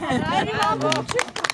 Arriviamo!